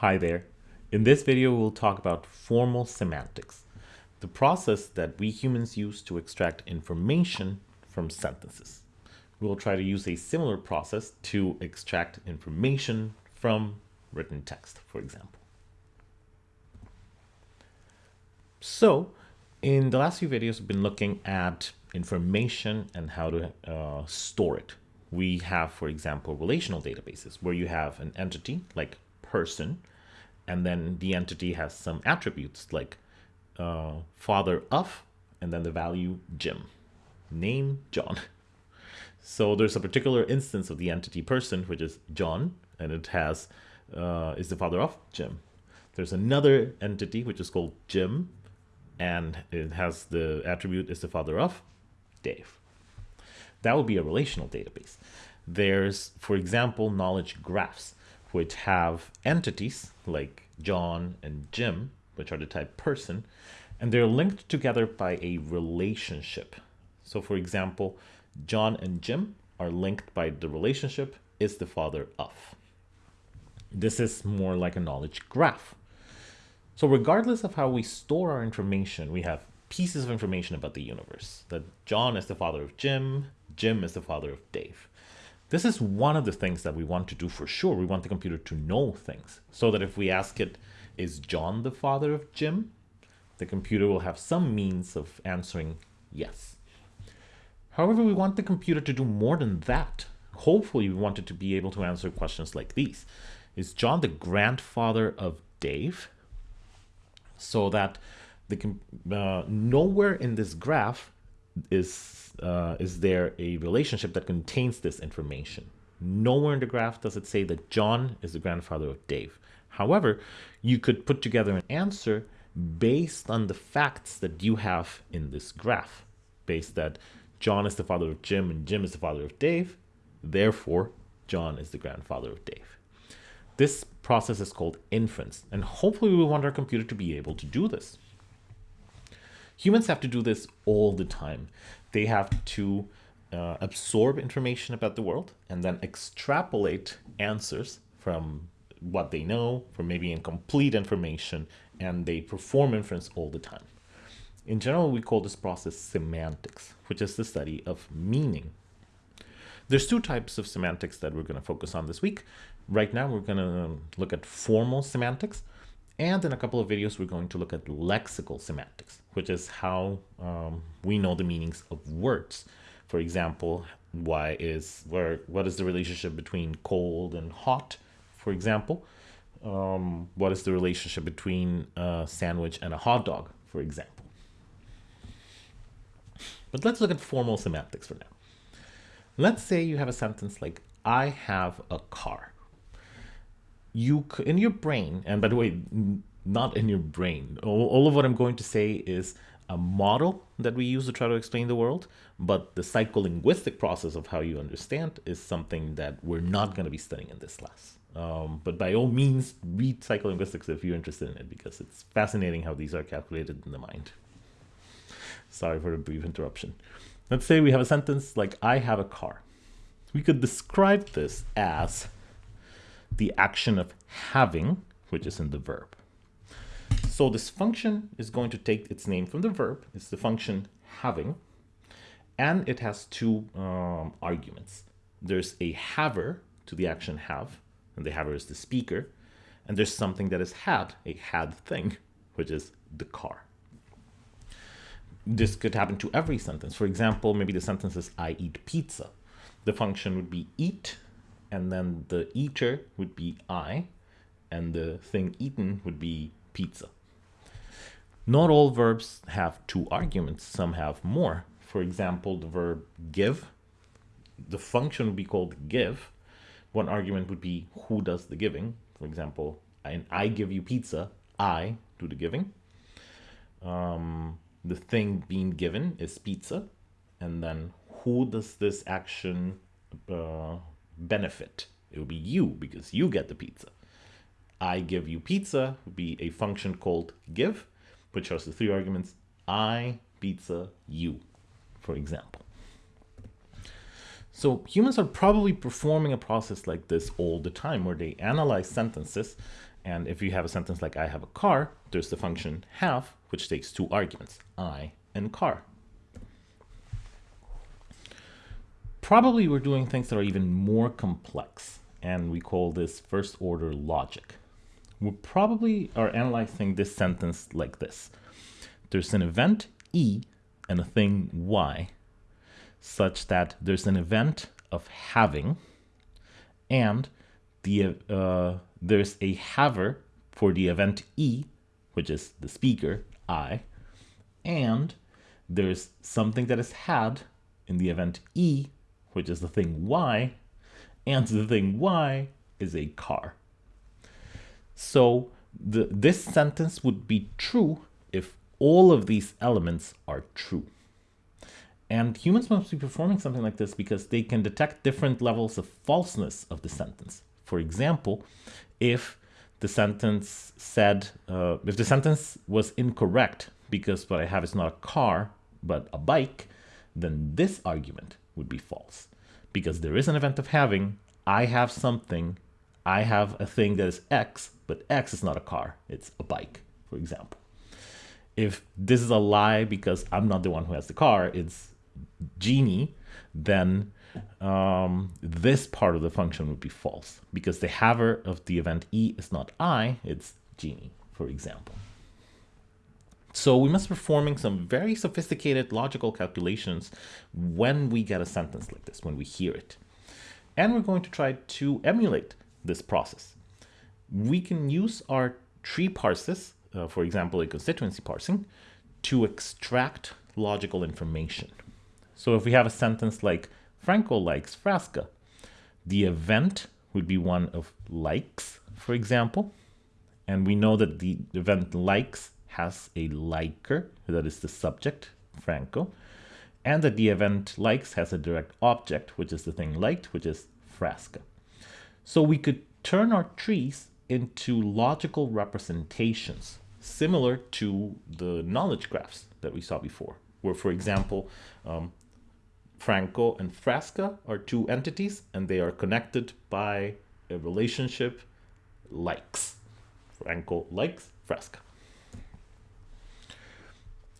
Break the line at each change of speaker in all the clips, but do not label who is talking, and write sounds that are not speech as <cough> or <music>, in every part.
Hi there. In this video, we'll talk about formal semantics, the process that we humans use to extract information from sentences. We'll try to use a similar process to extract information from written text, for example. So, in the last few videos, we've been looking at information and how to uh, store it. We have, for example, relational databases where you have an entity like person, and then the entity has some attributes like uh, father of, and then the value Jim, name John. <laughs> So there's a particular instance of the entity person, which is John, and it has uh, is the father of Jim. There's another entity which is called Jim, and it has the attribute is the father of Dave. That would be a relational database. There's, for example, knowledge graphs which have entities like John and Jim, which are the type person, and they're linked together by a relationship. So for example, John and Jim are linked by the relationship is the father of. This is more like a knowledge graph. So regardless of how we store our information, we have pieces of information about the universe. That John is the father of Jim, Jim is the father of Dave. This is one of the things that we want to do for sure. We want the computer to know things so that if we ask it, is John the father of Jim? The computer will have some means of answering yes. However, we want the computer to do more than that. Hopefully, we want it to be able to answer questions like these. Is John the grandfather of Dave? So that the uh, nowhere in this graph is uh, is there a relationship that contains this information. Nowhere in the graph does it say that John is the grandfather of Dave. However, you could put together an answer based on the facts that you have in this graph, based that John is the father of Jim and Jim is the father of Dave. Therefore, John is the grandfather of Dave. This process is called inference, and hopefully we want our computer to be able to do this. Humans have to do this all the time. They have to uh, absorb information about the world and then extrapolate answers from what they know, from maybe incomplete information, and they perform inference all the time. In general, we call this process semantics, which is the study of meaning. There's two types of semantics that we're going to focus on this week. Right now, we're going to look at formal semantics, and in a couple of videos, we're going to look at lexical semantics, which is how um, we know the meanings of words. For example, why is where what is the relationship between cold and hot, for example? Um, what is the relationship between a sandwich and a hot dog, for example? But let's look at formal semantics for now. Let's say you have a sentence like, I have a car you in your brain, and by the way, not in your brain. All, all of what I'm going to say is a model that we use to try to explain the world, but the psycholinguistic process of how you understand is something that we're not going to be studying in this class. Um, but by all means, read psycholinguistics if you're interested in it, because it's fascinating how these are calculated in the mind. Sorry for the brief interruption. Let's say we have a sentence like, I have a car. We could describe this as the action of having, which is in the verb. So this function is going to take its name from the verb. It's the function having, and it has two um, arguments. There's a haver to the action have, and the haver is the speaker, and there's something that is had, a had thing, which is the car. This could happen to every sentence. For example, maybe the sentence is I eat pizza. The function would be eat and then the eater would be I, and the thing eaten would be pizza. Not all verbs have two arguments, some have more. For example, the verb give, the function would be called give. One argument would be who does the giving. For example, I, I give you pizza, I do the giving. Um, the thing being given is pizza. And then who does this action uh, benefit. It would be you because you get the pizza. I give you pizza would be a function called give, which has the three arguments I, pizza, you, for example. So humans are probably performing a process like this all the time where they analyze sentences. And if you have a sentence like I have a car, there's the function have, which takes two arguments, I and car. Probably we're doing things that are even more complex, and we call this first order logic. We probably are analyzing this sentence like this. There's an event E and a thing Y such that there's an event of having and the uh, there's a haver for the event E, which is the speaker, I, and there's something that is had in the event E, which is the thing Y, and the thing Y is a car. So the, this sentence would be true if all of these elements are true. And humans must be performing something like this because they can detect different levels of falseness of the sentence. For example, if the sentence said, uh, if the sentence was incorrect because what I have is not a car, but a bike, then this argument would be false. Because there is an event of having, I have something, I have a thing that is X, but X is not a car, it's a bike, for example. If this is a lie because I'm not the one who has the car, it's Genie, then um, this part of the function would be false because the haver of the event E is not I, it's Genie, for example. So we must be performing some very sophisticated logical calculations when we get a sentence like this, when we hear it. And we're going to try to emulate this process. We can use our tree parses, uh, for example, a constituency parsing, to extract logical information. So if we have a sentence like Franco likes Frasca, the event would be one of likes, for example. And we know that the event likes has a liker, that is the subject, Franco, and that the event likes has a direct object, which is the thing liked, which is Frasca. So we could turn our trees into logical representations, similar to the knowledge graphs that we saw before, where, for example, um, Franco and Frasca are two entities and they are connected by a relationship likes. Franco likes Frasca.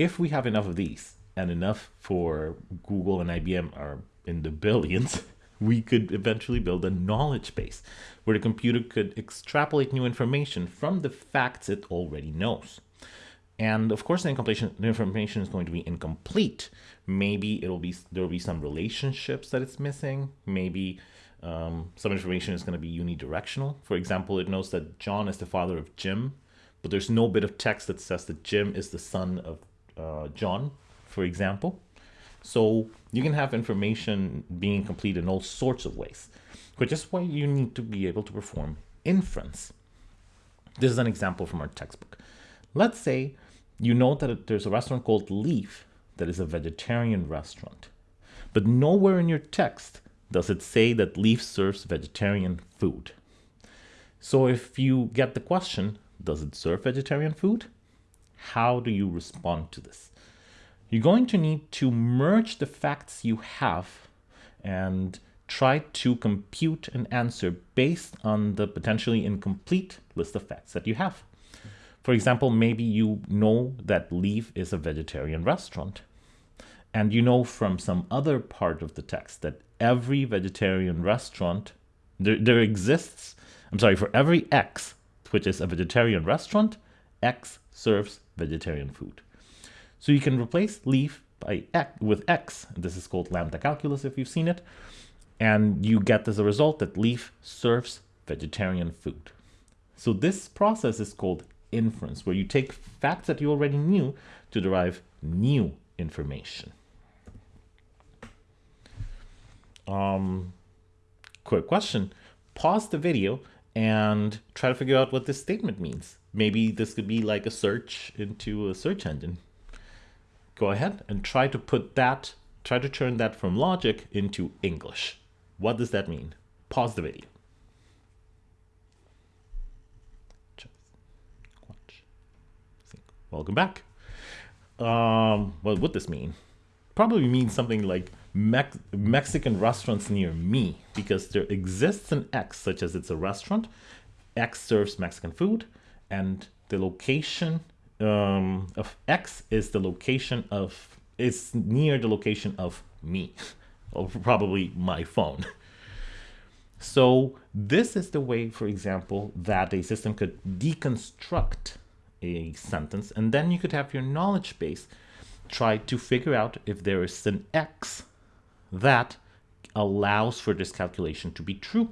If we have enough of these and enough for Google and IBM are in the billions, <laughs> we could eventually build a knowledge base where the computer could extrapolate new information from the facts it already knows. And of course, the, the information is going to be incomplete. Maybe it'll be there will be some relationships that it's missing. Maybe um, some information is going to be unidirectional. For example, it knows that John is the father of Jim, but there's no bit of text that says that Jim is the son of uh, John, for example. So you can have information being complete in all sorts of ways, which is why you need to be able to perform inference. This is an example from our textbook. Let's say you know that there's a restaurant called Leaf that is a vegetarian restaurant. But nowhere in your text does it say that Leaf serves vegetarian food. So if you get the question, does it serve vegetarian food? How do you respond to this? You're going to need to merge the facts you have and try to compute an answer based on the potentially incomplete list of facts that you have. For example, maybe you know that Leaf is a vegetarian restaurant. And you know from some other part of the text that every vegetarian restaurant, there, there exists, I'm sorry, for every X, which is a vegetarian restaurant, X serves vegetarian food. So you can replace leaf by X, with X. This is called lambda calculus if you've seen it. And you get as a result that leaf serves vegetarian food. So this process is called inference, where you take facts that you already knew to derive new information. Um, quick question. Pause the video and try to figure out what this statement means. Maybe this could be like a search into a search engine. Go ahead and try to put that, try to turn that from logic into English. What does that mean? Pause the video. Welcome back. Um, what would this mean? Probably means something like Mex Mexican restaurants near me because there exists an X, such as it's a restaurant. X serves Mexican food, and the location um, of X is the location of is near the location of me, <laughs> or probably my phone. <laughs> So this is the way, for example, that a system could deconstruct a sentence, and then you could have your knowledge base try to figure out if there is an X that allows for this calculation to be true.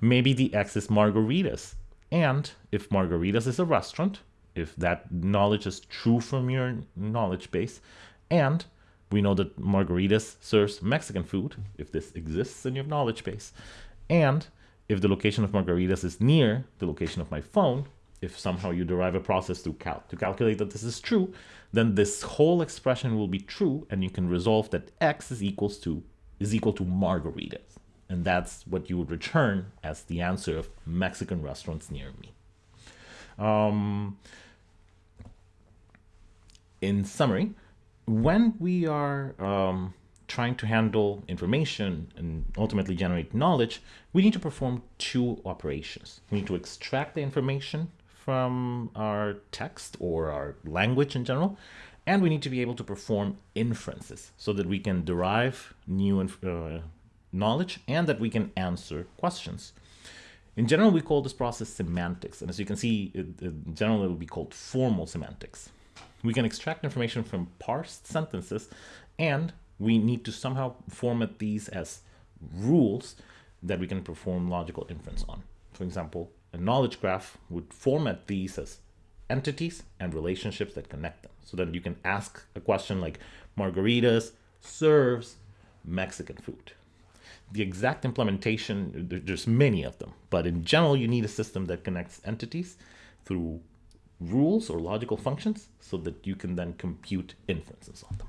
Maybe the X is margaritas. And if margaritas is a restaurant, if that knowledge is true from your knowledge base, and we know that margaritas serves Mexican food, if this exists in your knowledge base, and if the location of margaritas is near the location of my phone, if somehow you derive a process to, cal to calculate that this is true, then this whole expression will be true and you can resolve that x is equals to is equal to margaritas. And that's what you would return as the answer of Mexican restaurants near me. Um, in summary, when we are um, trying to handle information and ultimately generate knowledge, we need to perform two operations. We need to extract the information from our text or our language in general. And we need to be able to perform inferences so that we can derive new uh, knowledge and that we can answer questions. In general, we call this process semantics. And as you can see, it, in general, it will be called formal semantics. We can extract information from parsed sentences and we need to somehow format these as rules that we can perform logical inference on. For example, a knowledge graph would format these as entities and relationships that connect them. So that you can ask a question like margaritas serves Mexican food. The exact implementation, there's many of them, but in general, you need a system that connects entities through rules or logical functions so that you can then compute inferences on them.